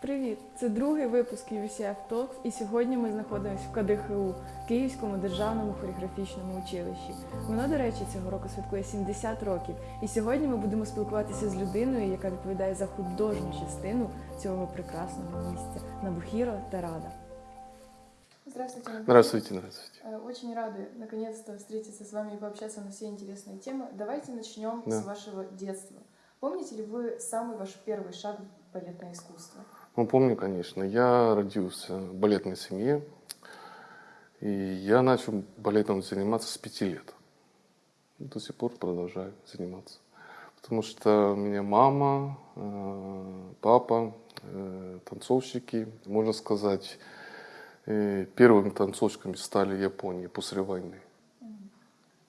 Привіт! Це другий випуск UVCF Talks, і сьогодні ми знаходимося в КДХУ Київському державному хореографічному училищі. Воно, до речі, цього року святкує 70 років. І сьогодні ми будемо спілкуватися з людиною, яка відповідає за художню частину цього прекрасного місця Набухіро Тарада. Здравствуйте, Набухіро. Здравствуйте, здравствуйте. Э, Очень рады наконец-то встретиться с вами и пообщаться на все интересные темы. Давайте начнем Да. с вашего детства. Помните ли вы самый ваш первый шаг в балетное искусство? Ну, помню, конечно. Я родился в балетной семье, и я начал балетом заниматься с пяти лет. До сих пор продолжаю заниматься. Потому что у меня мама, э, папа, э, танцовщики, можно сказать, э, первыми танцовщиками стали Японии после войны.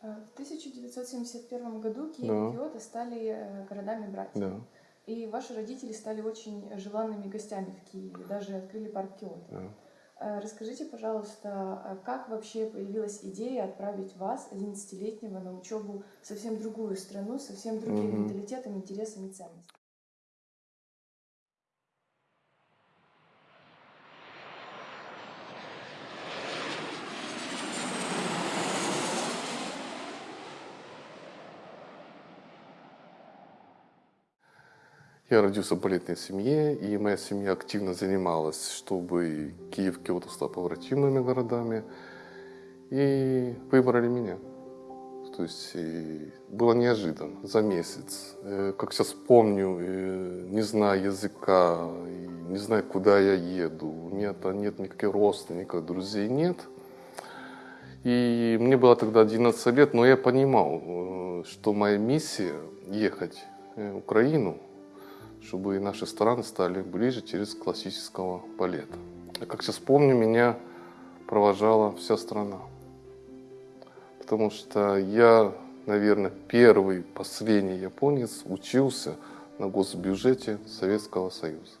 В 1971 году Киев Да. и Киото стали городами-братьями. Да, И ваши родители стали очень желанными гостями в Киеве, даже открыли парк Киото. да. Э, Расскажите, пожалуйста, а как вообще появилась идея отправить вас, 11-летнего, на учебу в совсем другую страну, совсем другим Мгм. менталитетом, интересом и ценностями? Я родился в балетной семье, и моя семья активно занималась, чтобы Киев, Киото стал побратимыми городами. И выбрали меня. То есть было неожиданно, за месяц. Э, Как сейчас помню, э, не зная языка, не зная, куда я еду, там нет никаких родственников, друзей нет. И мне было тогда 11 лет, но я понимал, э, что моя миссия ехать в Украину, чтобы наши страны стали ближе через классического балета. А как сейчас помню, меня провожала вся страна. Потому что я, наверное, первый, последний японец учился на госбюджете Советского Союза.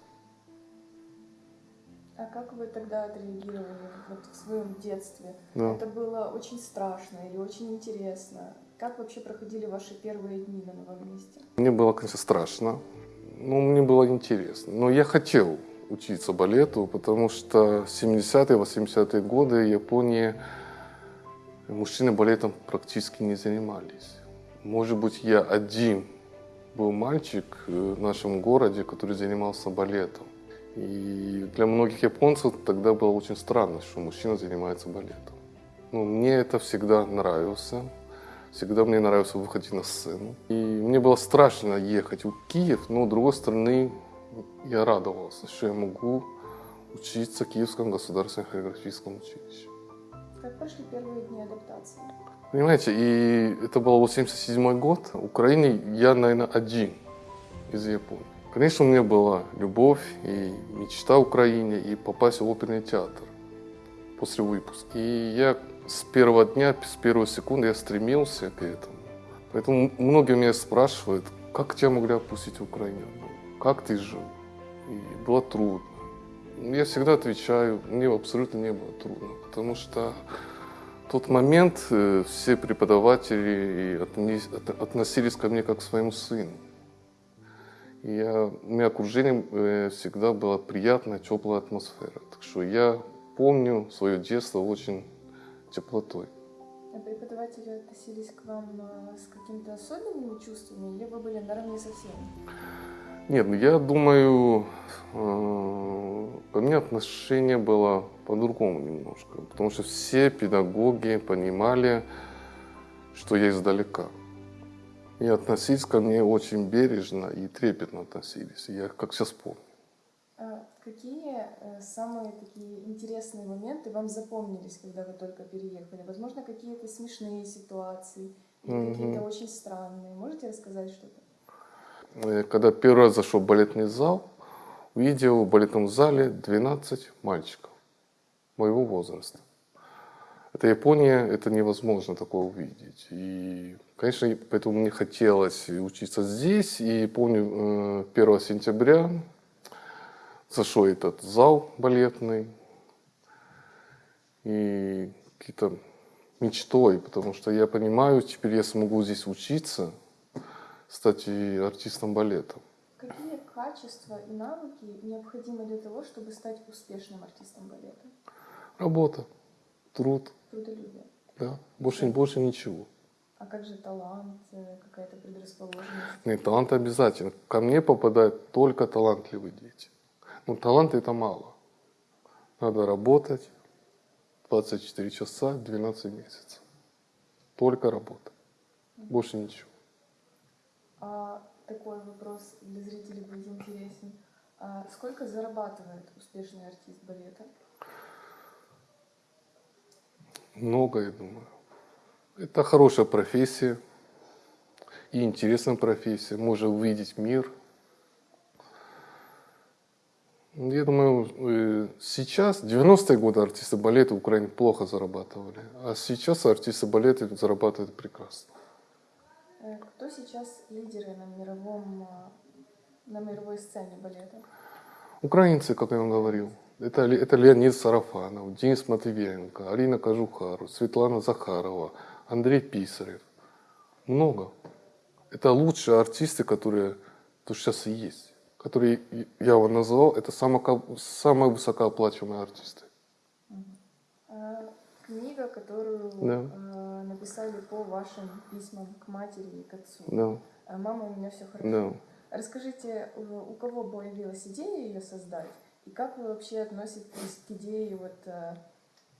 А как вы тогда отреагировали вот в своем детстве? Да. Это было очень страшно или очень интересно? Как вообще проходили ваши первые дни на новом месте? Мне было, конечно, страшно, но мне было интересно. Но я хотел учиться балету, потому что 70-е, 80-е годы в Японии мужчины балетом практически не занимались. Может быть, я один был мальчик э, в нашем городе, который занимался балетом. И для многих японцев тогда было очень странно, что мужчина занимается балетом. Ну, мне это всегда нравился. Всегда мне нравилось выходить на сцену. И мне было страшно ехать в Киев, но с другой стороны я радовался, что я могу учиться в Киевском государственном хореографическом училище. Как прошли первые дни адаптации? Понимаете, и это был 87 год. В Украине я, наверное, один из Японии. Конечно, у меня была любовь и мечта в Украине и попасть в оперный театр после выпуска. И я с первого дня, с первой секунды я стремился к этому. Поэтому многие меня спрашивают, как тебя могли отпустить в Украину? Как ты жил? И было трудно. Я всегда отвечаю, мне абсолютно не было трудно, потому что в тот момент э, все преподаватели относились ко мне как к своему сыну. И я, у меня окружение э, всегда была приятная, теплая атмосфера. Так что я помню свое детство очень теплотой. А преподаватели относились к вам э, с какими-то особенными чувствами или вы были наравне со всеми? Нет, ну я думаю, э, у меня отношение было по-другому немножко. Потому что все педагоги понимали, что я издалека. И относились ко мне очень бережно и трепетно относились. Я как сейчас помню. Какие э, самые такие интересные моменты вам запомнились, когда вы только переехали? Возможно, какие-то смешные ситуации или какие-то очень странные. Можете рассказать что-то? Э, Когда первый раз зашел в балетный зал, увидел в балетном зале 12 мальчиков моего возраста. Это Япония, это невозможно такое увидеть. И, конечно, поэтому мне хотелось учиться здесь. И помню, э, 1 сентября зашел этот зал балетный. И какие-то мечтой, потому что я понимаю, теперь я смогу здесь учиться, стать и артистом балета. Какие качества и навыки необходимы для того, чтобы стать успешным артистом балета? Работа, труд, Трудолюбие. да, больше, больше ничего. А как же талант, э, какая-то предрасположенность? Нет, талант обязательно. Ко мне попадают только талантливые дети. Но таланта это мало. Надо работать 24 часа, 12 месяцев. Только работа. Больше ничего. А такой вопрос для зрителей будет интересен. А сколько зарабатывает успешный артист балета? Много, я думаю. Это хорошая профессия и интересная профессия. Можно увидеть мир. Я думаю, э, сейчас, 90-е годы артисты балета в Украине плохо зарабатывали, а сейчас артисты балета зарабатывают прекрасно. Э, Кто сейчас лидеры на мировом, а, на мировой сцене балета? Украинцы, как я вам говорил, это, это Леонид Сарафанов, Денис Матвиенко, Арина Кожухару, Светлана Захарова, Андрей Писарев. Много. Это лучшие артисты, которые тут сейчас и есть. Которые и- я вам назвал, это самые, самые высокооплачиваемые артисты. А, Книга, которую Да. э, написали по вашим письмам к матери и к отцу. Да, А, Мама, у меня все хорошо. да. Расскажите, у у кого появилась идея ее создать? И как вы вообще относитесь к идее вот, э,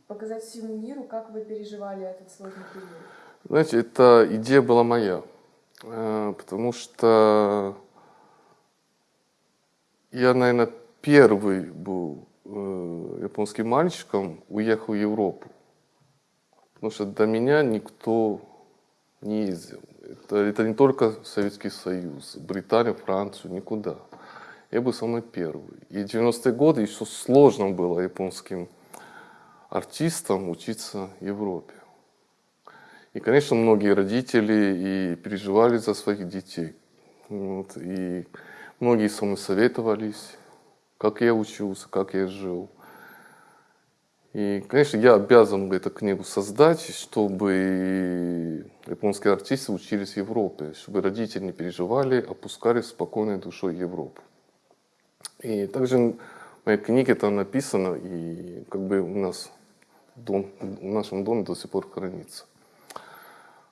показать всему миру, как вы переживали этот сложный период? Знаете, эта идея была моя, Э, потому что я, наверное, первый был э, японским мальчиком, уехал в Европу. Потому что до меня никто не ездил. Это, это не только Советский Союз, Британия, Францию, никуда. Я был самый первый. И в 90-е годы еще сложно было японским артистам учиться в Европе. И, конечно, многие родители и переживали за своих детей. Вот, и многие со мной советовались, как я учился, как я жил. И, конечно, я обязан эту книгу создать, чтобы японские артисты учились в Европе, чтобы родители не переживали, опускали спокойной душой Европу. И также в моей книге там написано, и как бы у нас дом, в нашем доме до сих пор хранится.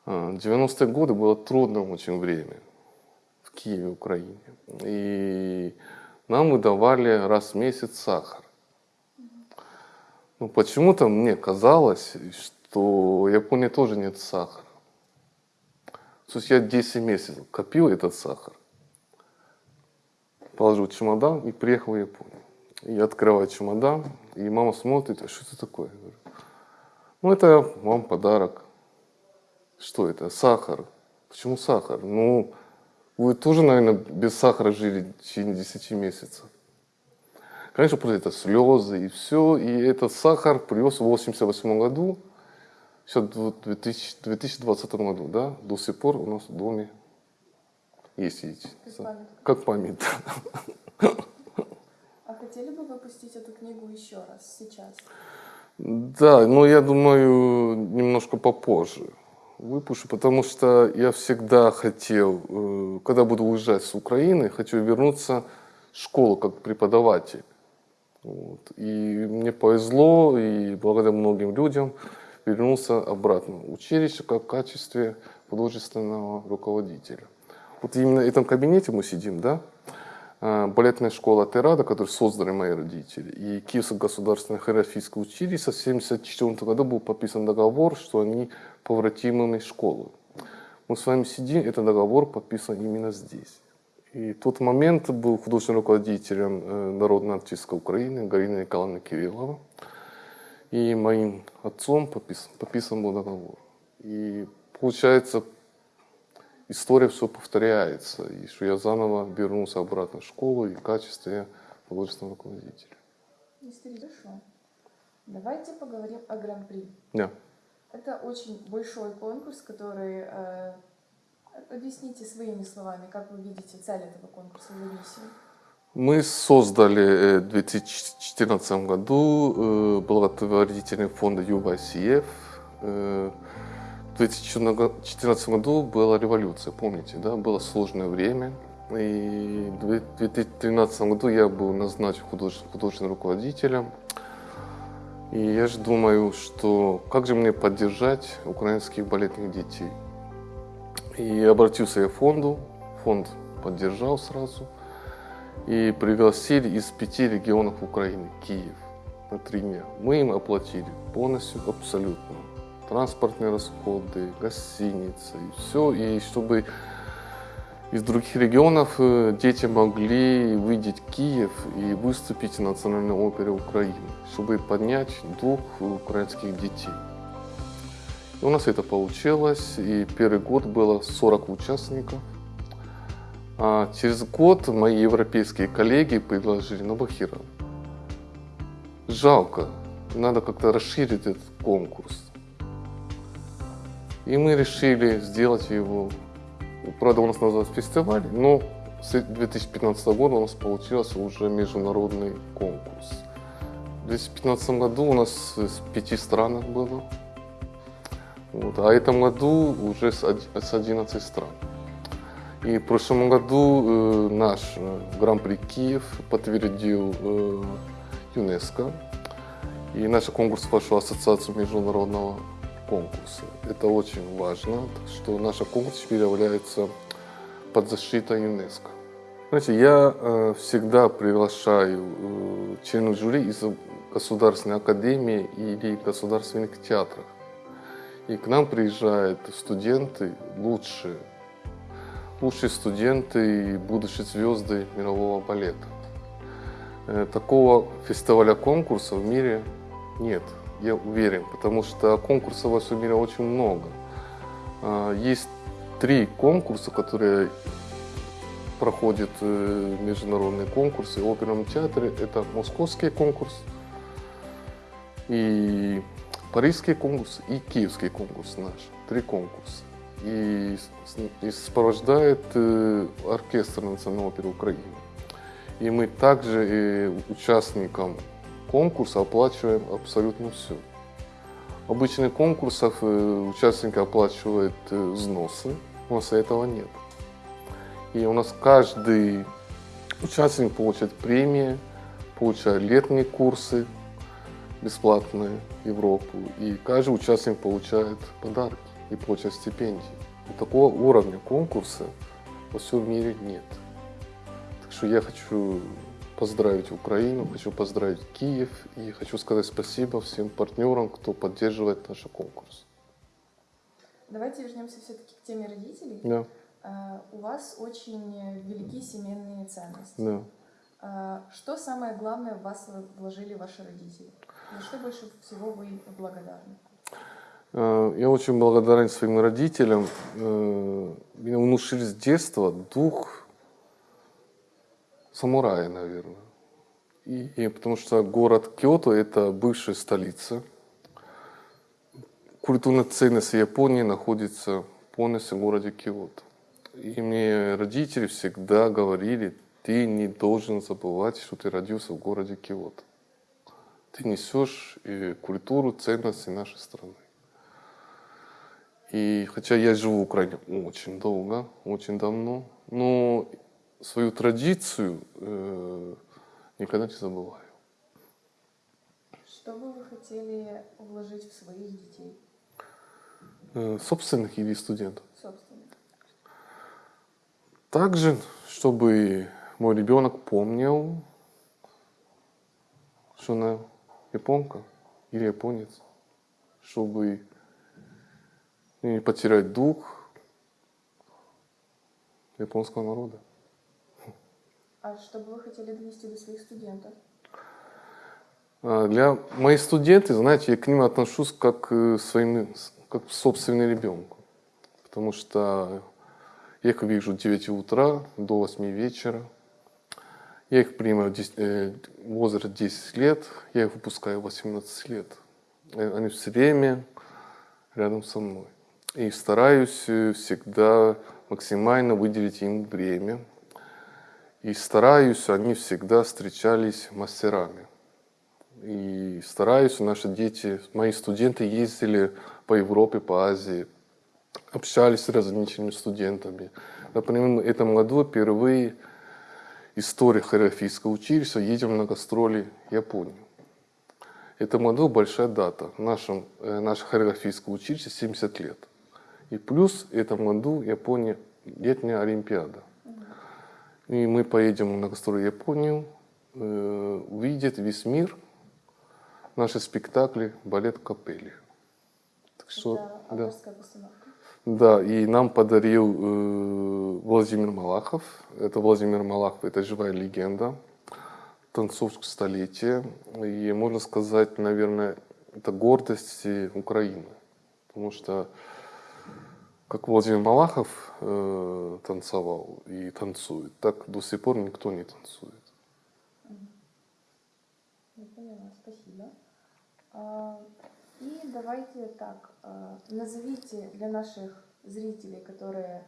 А, 90-е годы было трудное очень время в Киеве, Украине. И нам выдавали раз в месяц сахар. Ну, почему-то мне казалось, что в Японии тоже нет сахара. То я 10 месяцев копил этот сахар, положил чемодан и приехал в Японию. Я открываю чемодан, и мама смотрит, а что это такое? Я говорю, ну, это вам подарок. Что это? Сахар. Почему сахар? Ну, вы тоже, наверное, без сахара жили в течение 10 месяцев. Конечно, просто это слезы и все. И этот сахар привез в 88 году, сейчас в 2000 2020 году, да, до сих пор у нас в доме есть эти. Как память. А хотели бы выпустить эту книгу еще раз, сейчас? Да, но я думаю, немножко попозже выпущу, потому что я всегда хотел, э, когда буду уезжать с Украины, хочу вернуться в школу как преподаватель. Вот. И мне повезло, и благодаря многим людям вернулся обратно в училище как в качестве художественного руководителя. Вот именно в этом кабинете мы сидим, да? А, балетная школа Терада, которую создали мои родители, и Киевское государственное хореографическое училище в 1974 году был подписан договор, что они повратимыми школы. Мы с вами сидим, этот договор подписан именно здесь. И в тот момент был художественным руководителем э, Народной артистской Украины Галина Николаевна Кириллова. И моим отцом подписан, подписан был договор. И получается, история все повторяется, и что я заново вернулся обратно в школу и в качестве художественного руководителя. Мистер, хорошо. Давайте поговорим о Гран-при. Да. Это очень большой конкурс, который... э, объясните своими словами, как вы видите цель этого конкурса и миссию. Мы создали э, в 2014 году э, благотворительный фонд UVCF. Э, В 2014 году была революция, помните, да? Было сложное время. И в 2013 году я был назначен худож- художественным руководителем. И я же думаю, что как же мне поддержать украинских балетных детей. И обратился я к фонду, фонд поддержал сразу. И пригласили из пяти регионов Украины, Киев, на три дня. Мы им оплатили полностью, абсолютно. Транспортные расходы, гостиницы, и все. И чтобы из других регионов э, дети могли видеть Киев и выступить в Национальной опере Украины, чтобы поднять дух украинских детей. И у нас это получилось, и первый год было 40 участников. А через год мои европейские коллеги предложили на. Жалко, надо как-то расширить этот конкурс. И мы решили сделать его Правда, у нас называется фестиваль, но с 2015 года у нас получился уже международный конкурс. В 2015 году у нас с пяти странах было, вот, а в этом году уже с оди- с 11 стран. И в прошлом году э, наш э, Гран-при Киев подтвердил э, ЮНЕСКО. И наш конкурс вошел в Ассоциацию международного конкурса. Это очень важно, что наш конкурс теперь является под защитой ЮНЕСКО. Знаете, я э, всегда приглашаю э, членов жюри из Государственной академии или государственных театров. И к нам приезжают студенты лучшие, лучшие студенты и будущие звезды мирового балета. Э, Такого фестиваля конкурса в мире нет, я уверен, потому что конкурсов во всем мире очень много. А, Есть три конкурса, которые проходят э, международные конкурсы в оперном театре. Это московский конкурс, и парижский конкурс, и киевский конкурс наш. Три конкурса. И, и сопровождает э, оркестр Национальной оперы Украины. И мы также э, участникам конкурса оплачиваем абсолютно все. Обычных конкурсов э, участники оплачивают э, взносы, у нас этого нет. И у нас каждый участник получает премии, получает летние курсы бесплатные в Европу. И каждый участник получает подарки и получает стипендии. И такого уровня конкурса во всем мире нет. Так что я хочу поздравить Украину, хочу поздравить Киев и хочу сказать спасибо всем партнерам, кто поддерживает наш конкурс. Давайте вернемся все-таки к теме родителей. Да, Э, У вас очень велики семейные ценности. да. Э, Что самое главное в вас вложили ваши родители? За что больше всего вы благодарны? Э, Я очень благодарен своим родителям. Меня внушили с детства дух самурая, наверное. И, и потому что город Киото – это бывшая столица. Культурная ценность Японии находится полностью в городе Киото. И мне родители всегда говорили, ты не должен забывать, что ты родился в городе Киото. Ты несешь э, культуру, ценности нашей страны. И хотя я живу в Украине очень долго, очень давно, но свою традицию э, никогда не забываю. Что бы вы хотели вложить в своих детей, Э, собственных или студентов. собственно? Также, чтобы мой ребенок помнил, что она японка или японец, чтобы не потерять дух японского народа. А что бы вы хотели донести до своих студентов? А, Для моих студентов, знаете, я к ним отношусь как к своим, как к собственным ребенку. Потому что я их вижу с 9 утра до 8 вечера. Я их принимаю в дес- э, возраст 10 лет, я их выпускаю в 18 лет. Э, Они все время рядом со мной. И стараюсь э, всегда максимально выделить им время. И стараюсь, они всегда встречались мастерами. И стараюсь, наши дети, мои студенты ездили по Европе, по Азии, общались с различными студентами, Например, в этом году впервые история хореографического училища едем на гастроли в Японию. В году большая дата. Нашем, э, наше хореографическое училище 70 лет. И плюс в этом году Япония летняя Олимпиада. И мы поедем на гастроли в Японию, э, увидит весь мир наши спектакли балет капелли. Так что, Это да. постановка. Да, и нам подарил э, Владимир Малахов. Это Владимир Малахов, это живая легенда, танцовщик столетия. И можно сказать, наверное, это гордость Украины. Потому что как Владимир Малахов э, танцевал и танцует, так до сих пор никто не танцует. Я поняла, спасибо. А, И давайте так, а, назовите для наших зрителей, которые,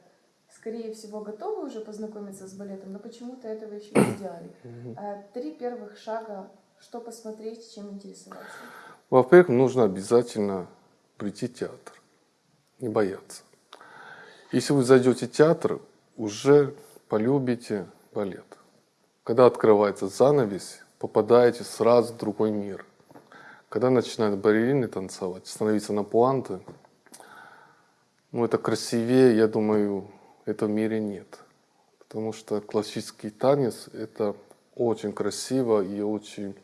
скорее всего, готовы уже познакомиться с балетом, но почему-то этого еще не сделали. А, Три первых шага, что посмотреть, чем интересоваться. Во-первых, нужно обязательно прийти в театр, не бояться. Если вы зайдете в театр, уже полюбите балет. Когда открывается занавес, попадаете сразу в другой мир. Когда начинают балерины танцевать, становиться на пуанты, ну это красивее, я думаю, этого в мире нет. Потому что классический танец – это очень красиво и очень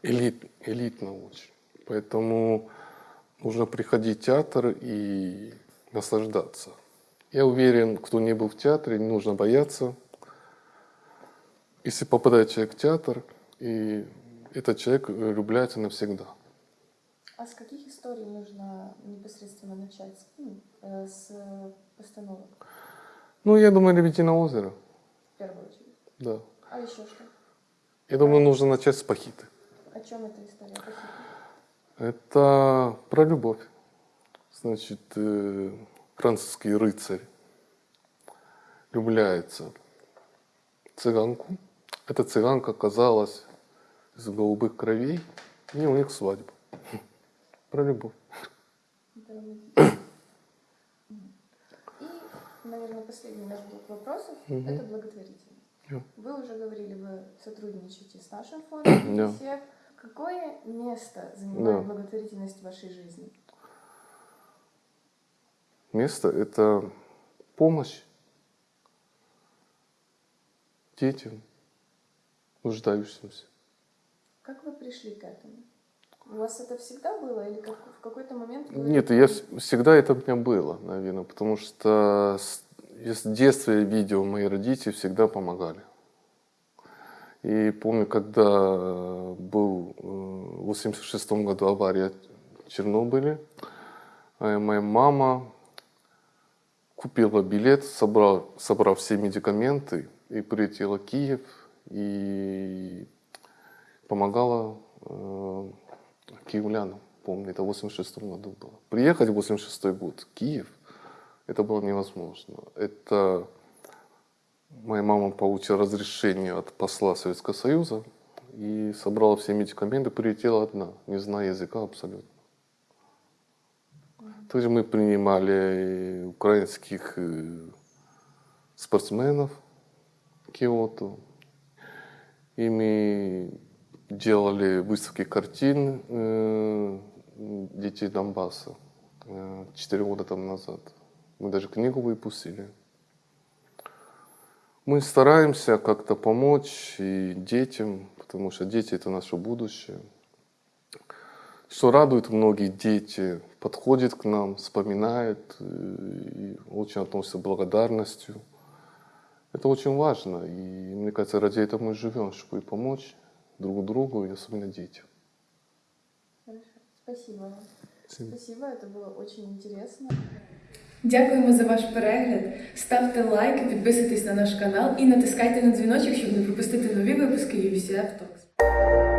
элит, элитно очень. Поэтому нужно приходить в театр и наслаждаться. Я уверен, кто не был в театре, не нужно бояться. Если попадает человек в театр, и этот человек влюбляется навсегда. А с каких историй нужно непосредственно начать? Ну, э, С постановок, Ну, я думаю, «Лебединое озеро», в первую очередь. да. А еще что? Я думаю, нужно начать с «Пахиты». О чем эта история? Пахита? Это про любовь. Значит, э, французский рыцарь влюбляется в цыганку. Эта цыганка оказалась из голубых кровей, и у них свадьба. Про любовь. И, наверное, последний наш блок вопросов Мгм. это благотворительность. Да. Вы уже говорили, вы сотрудничаете с нашим фондом. UNICEF. Какое место занимает Да. благотворительность в вашей жизни? Место – это помощь детям, нуждающимся. Как вы пришли к этому? У вас это всегда было или как, в какой-то момент вы... Нет, я вс- всегда это у меня было, наверное, потому что с, с детства я видел, мои родители всегда помогали. И помню, когда э, был э, в 86 году авария в Чернобыле, э, моя мама купила билет, собрал, собрав все медикаменты и прилетела в Киев и помогала э, киевлянам. Помню, это в 86 году было. Приехать в 86 год в Киев, это было невозможно. Это моя мама получила разрешение от посла Советского Союза и собрала все медикаменты, прилетела одна, не зная языка абсолютно. Также мы принимали украинских э, спортсменов Киото. И мы делали выставки картин э, детей Донбасса э, четыре года тому назад. Мы даже книгу выпустили. Мы стараемся как-то помочь и детям, потому что дети это наше будущее. Что радует многие дети, подходят к нам, вспоминают э, и очень относятся с благодарностью. Это очень важно. И мне кажется, ради этого мы живем, чтобы помочь друг другу и особенно детям. Хорошо. Спасибо вам. Спасибо. Спасибо, это было очень интересно. Дякуємо за ваш перегляд. Ставте лайки, підписуйтесь на наш канал і натискайте на дзвіночок, щоб не пропустити нові випуски UVCF Talks.